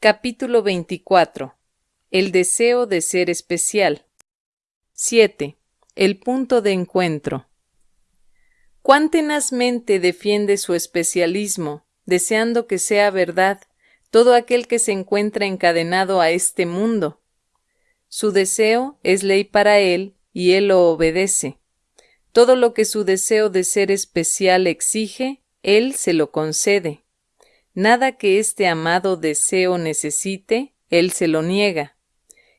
Capítulo 24. El deseo de ser especial. 7. El punto de encuentro. Cuán tenazmente defiende su especialismo, deseando que sea verdad, todo aquel que se encuentra encadenado a este mundo. Su deseo es ley para él y él lo obedece. Todo lo que su deseo de ser especial exige, él se lo concede. Nada que este amado deseo necesite, él se lo niega.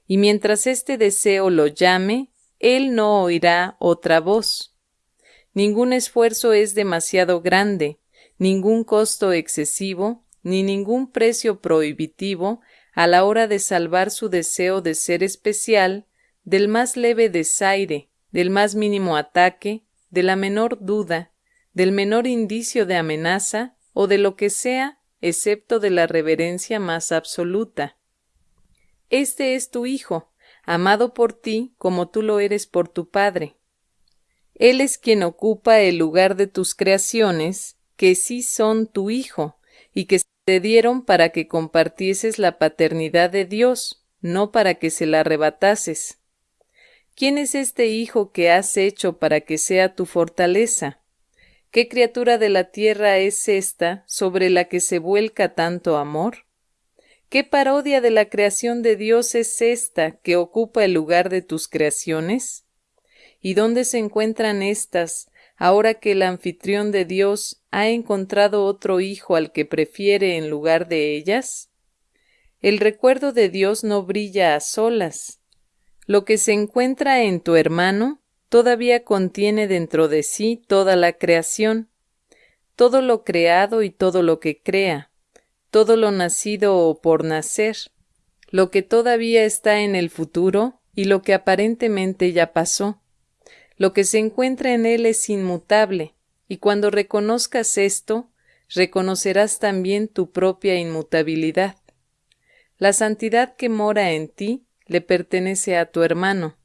Y mientras este deseo lo llame, él no oirá otra voz. Ningún esfuerzo es demasiado grande, ningún costo excesivo, ni ningún precio prohibitivo a la hora de salvar su deseo de ser especial del más leve desaire, del más mínimo ataque, de la menor duda, del menor indicio de amenaza o de lo que sea excepto de la reverencia más absoluta. Este es tu Hijo, amado por ti como tú lo eres por tu Padre. Él es quien ocupa el lugar de tus creaciones, que sí son tu Hijo, y que te dieron para que compartieses la paternidad de Dios, no para que se la arrebatases. ¿Quién es este Hijo que has hecho para que sea tu fortaleza? ¿Qué criatura de la tierra es esta sobre la que se vuelca tanto amor? ¿Qué parodia de la creación de Dios es esta que ocupa el lugar de tus creaciones? ¿Y dónde se encuentran éstas ahora que el anfitrión de Dios ha encontrado otro hijo al que prefiere en lugar de ellas? El recuerdo de Dios no brilla a solas. Lo que se encuentra en tu hermano todavía contiene dentro de sí toda la creación, todo lo creado y todo lo que crea, todo lo nacido o por nacer, lo que todavía está en el futuro y lo que aparentemente ya pasó. Lo que se encuentra en él es inmutable, y cuando reconozcas esto, reconocerás también tu propia inmutabilidad. La santidad que mora en ti le pertenece a tu hermano,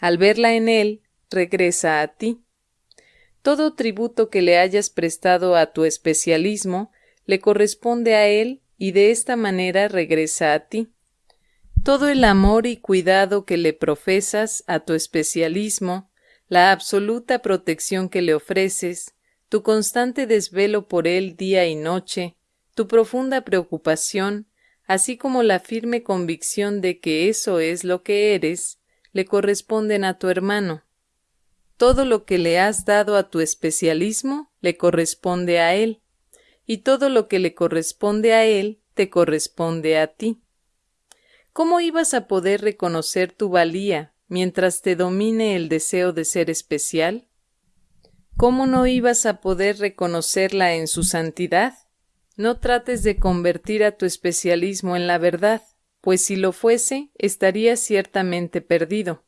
al verla en él, regresa a ti. Todo tributo que le hayas prestado a tu especialismo le corresponde a él y de esta manera regresa a ti. Todo el amor y cuidado que le profesas a tu especialismo, la absoluta protección que le ofreces, tu constante desvelo por él día y noche, tu profunda preocupación, así como la firme convicción de que eso es lo que eres, le corresponden a tu hermano. Todo lo que le has dado a tu especialismo le corresponde a él, y todo lo que le corresponde a él te corresponde a ti. ¿Cómo ibas a poder reconocer tu valía mientras te domine el deseo de ser especial? ¿Cómo no ibas a poder reconocerla en su santidad? No trates de convertir a tu especialismo en la verdad pues si lo fuese, estaría ciertamente perdido.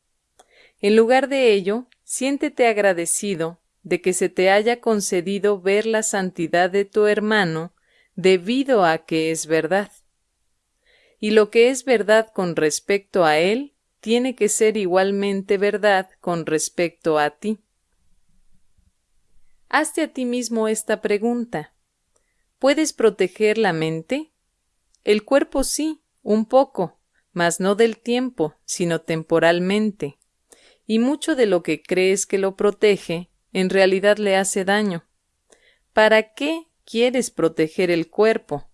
En lugar de ello, siéntete agradecido de que se te haya concedido ver la santidad de tu hermano debido a que es verdad. Y lo que es verdad con respecto a él tiene que ser igualmente verdad con respecto a ti. Hazte a ti mismo esta pregunta. ¿Puedes proteger la mente? El cuerpo sí, un poco, mas no del tiempo, sino temporalmente, y mucho de lo que crees que lo protege, en realidad le hace daño. ¿Para qué quieres proteger el cuerpo?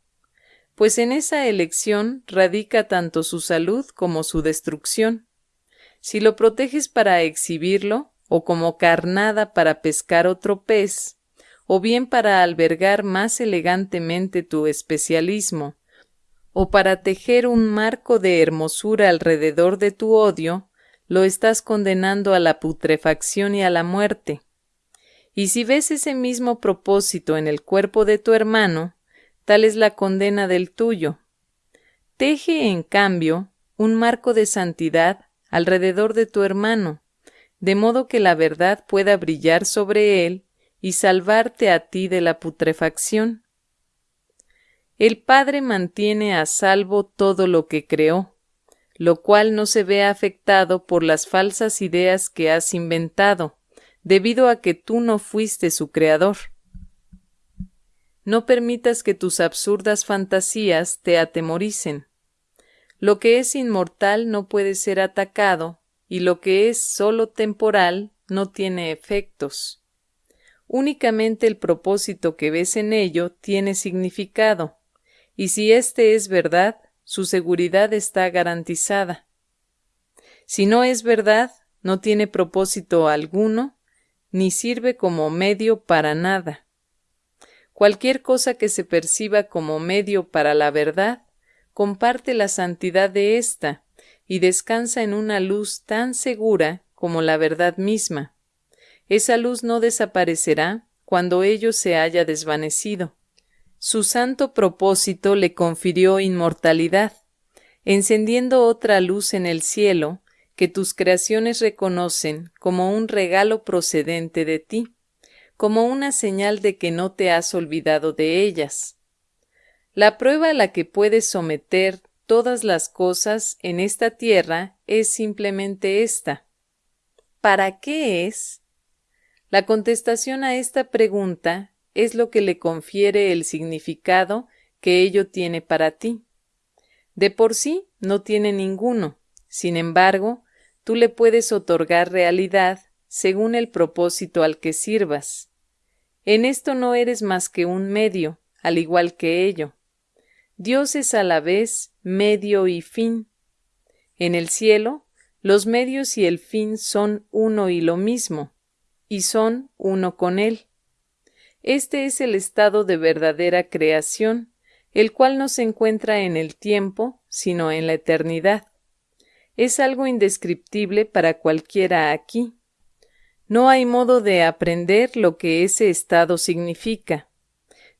Pues en esa elección radica tanto su salud como su destrucción. Si lo proteges para exhibirlo, o como carnada para pescar otro pez, o bien para albergar más elegantemente tu especialismo, o para tejer un marco de hermosura alrededor de tu odio, lo estás condenando a la putrefacción y a la muerte. Y si ves ese mismo propósito en el cuerpo de tu hermano, tal es la condena del tuyo. Teje, en cambio, un marco de santidad alrededor de tu hermano, de modo que la verdad pueda brillar sobre él y salvarte a ti de la putrefacción. El Padre mantiene a salvo todo lo que creó, lo cual no se ve afectado por las falsas ideas que has inventado, debido a que tú no fuiste su creador. no permitas que tus absurdas fantasías te atemoricen. Lo que es inmortal no puede ser atacado, y lo que es sólo temporal no tiene efectos. Únicamente el propósito que ves en ello tiene significado, y si éste es verdad, su seguridad está garantizada. Si no es verdad, no tiene propósito alguno, ni sirve como medio para nada. Cualquier cosa que se perciba como medio para la verdad, comparte la santidad de ésta y descansa en una luz tan segura como la verdad misma. Esa luz no desaparecerá cuando ello se haya desvanecido. Su santo propósito le confirió inmortalidad, encendiendo otra luz en el cielo que tus creaciones reconocen como un regalo procedente de ti, como una señal de que no te has olvidado de ellas. La prueba a la que puedes someter todas las cosas en esta tierra es simplemente esta. ¿Para qué es? La contestación a esta pregunta es lo que le confiere el significado que ello tiene para ti. De por sí no tiene ninguno, sin embargo, tú le puedes otorgar realidad según el propósito al que sirvas. En esto no eres más que un medio, al igual que ello. Dios es a la vez medio y fin. En el cielo, los medios y el fin son uno y lo mismo, y son uno con Él. Este es el estado de verdadera creación, el cual no se encuentra en el tiempo, sino en la eternidad es algo indescriptible para cualquiera aquí. No hay modo de aprender lo que ese estado significa.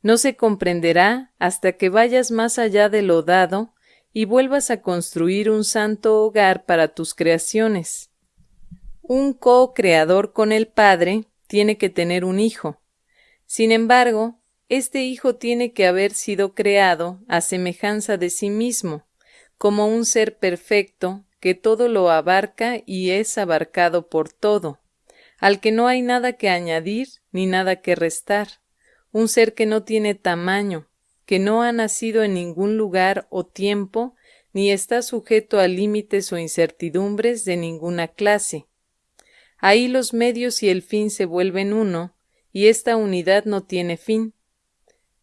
No se comprenderá hasta que vayas más allá de lo dado y vuelvas a construir un santo hogar para tus creaciones. Un co-creador con el Padre tiene que tener un hijo. Sin embargo, este hijo tiene que haber sido creado a semejanza de sí mismo, como un ser perfecto que todo lo abarca y es abarcado por todo, al que no hay nada que añadir ni nada que restar, un ser que no tiene tamaño, que no ha nacido en ningún lugar o tiempo, ni está sujeto a límites o incertidumbres de ninguna clase. Ahí los medios y el fin se vuelven uno, y esta unidad no tiene fin.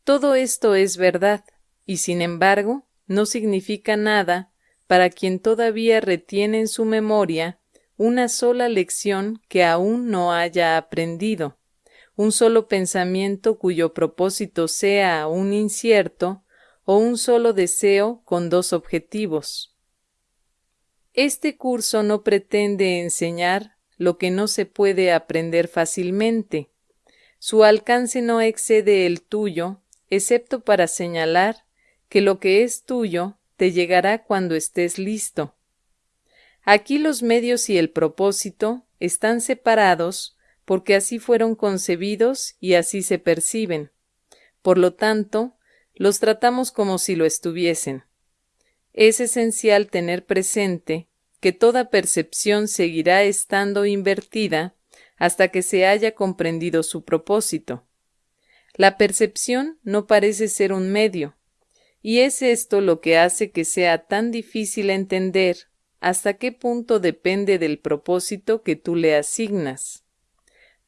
Todo esto es verdad, y sin embargo no significa nada para quien todavía retiene en su memoria una sola lección que aún no haya aprendido, un solo pensamiento cuyo propósito sea aún incierto, o un solo deseo con dos objetivos. Este curso no pretende enseñar lo que no se puede aprender fácilmente. Su alcance no excede el tuyo, excepto para señalar que lo que es tuyo te llegará cuando estés listo. Aquí los medios y el propósito están separados porque así fueron concebidos y así se perciben. Por lo tanto, los tratamos como si lo estuviesen. Es esencial tener presente que toda percepción seguirá estando invertida hasta que se haya comprendido su propósito. La percepción no parece ser un medio, y es esto lo que hace que sea tan difícil entender hasta qué punto depende del propósito que tú le asignas.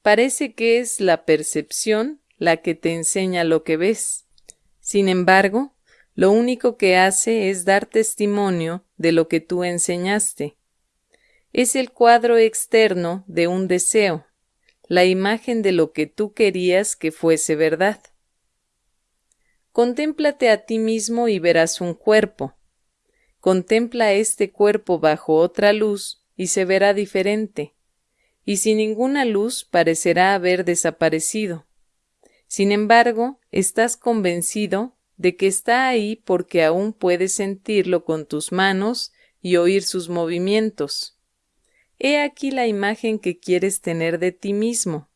Parece que es la percepción la que te enseña lo que ves. Sin embargo, lo único que hace es dar testimonio de lo que tú enseñaste. Es el cuadro externo de un deseo, la imagen de lo que tú querías que fuese verdad. Contémplate a ti mismo y verás un cuerpo. Contempla este cuerpo bajo otra luz y se verá diferente, y sin ninguna luz parecerá haber desaparecido. Sin embargo, estás convencido de que está ahí porque aún puedes sentirlo con tus manos y oír sus movimientos. He aquí la imagen que quieres tener de ti mismo,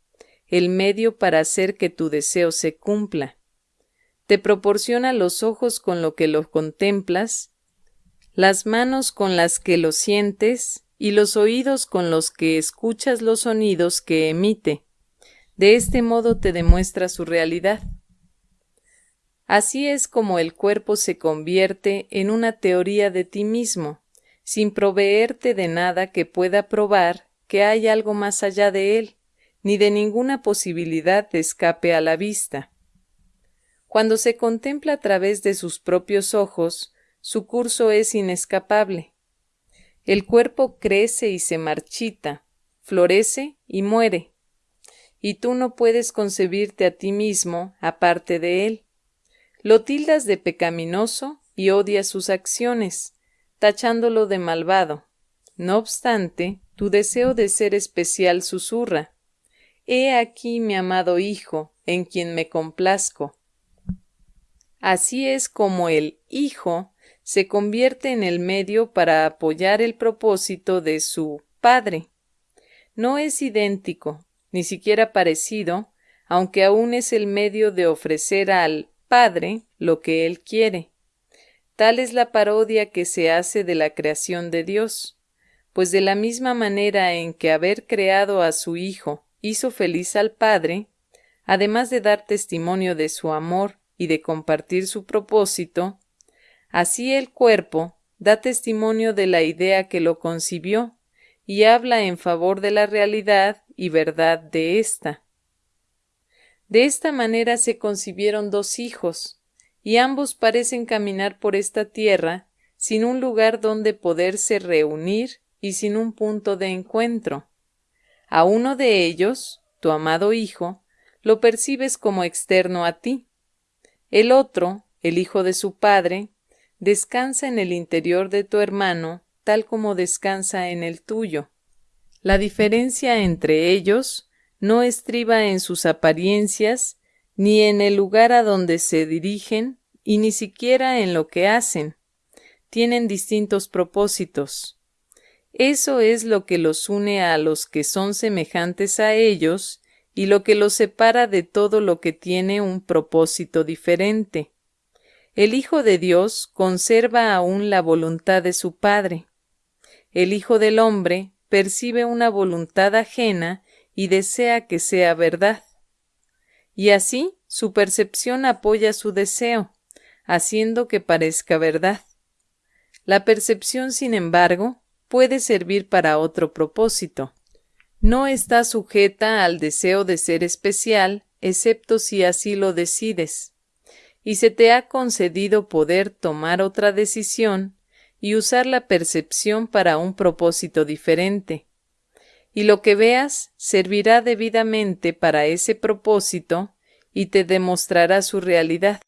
el medio para hacer que tu deseo se cumpla te proporciona los ojos con lo que lo contemplas, las manos con las que lo sientes y los oídos con los que escuchas los sonidos que emite. De este modo te demuestra su realidad. Así es como el cuerpo se convierte en una teoría de ti mismo, sin proveerte de nada que pueda probar que hay algo más allá de él, ni de ninguna posibilidad de escape a la vista. Cuando se contempla a través de sus propios ojos, su curso es inescapable. El cuerpo crece y se marchita, florece y muere. Y tú no puedes concebirte a ti mismo aparte de él. Lo tildas de pecaminoso y odias sus acciones, tachándolo de malvado. No obstante, tu deseo de ser especial susurra. He aquí mi amado Hijo, en quien me complazco. Así es como el Hijo se convierte en el medio para apoyar el propósito de su Padre. No es idéntico, ni siquiera parecido, aunque aún es el medio de ofrecer al Padre lo que Él quiere. Tal es la parodia que se hace de la creación de Dios, pues de la misma manera en que haber creado a su Hijo hizo feliz al Padre, además de dar testimonio de su amor y de compartir su propósito, así el cuerpo da testimonio de la idea que lo concibió y habla en favor de la realidad y verdad de ésta. De esta manera se concibieron dos hijos, y ambos parecen caminar por esta tierra sin un lugar donde poderse reunir y sin un punto de encuentro. A uno de ellos, tu amado hijo, lo percibes como externo a ti. El otro, el hijo de su padre, descansa en el interior de tu hermano tal como descansa en el tuyo. La diferencia entre ellos no estriba en sus apariencias, ni en el lugar a donde se dirigen, y ni siquiera en lo que hacen. Tienen distintos propósitos. Eso es lo que los une a los que son semejantes a ellos y lo que los separa de todo lo que tiene un propósito diferente. El Hijo de Dios conserva aún la voluntad de su Padre. El Hijo del Hombre percibe una voluntad ajena y desea que sea verdad. Y así su percepción apoya su deseo, haciendo que parezca verdad. La percepción, sin embargo, puede servir para otro propósito. No está sujeta al deseo de ser especial, excepto si así lo decides. Y se te ha concedido poder tomar otra decisión y usar la percepción para un propósito diferente. Y lo que veas servirá debidamente para ese propósito y te demostrará su realidad.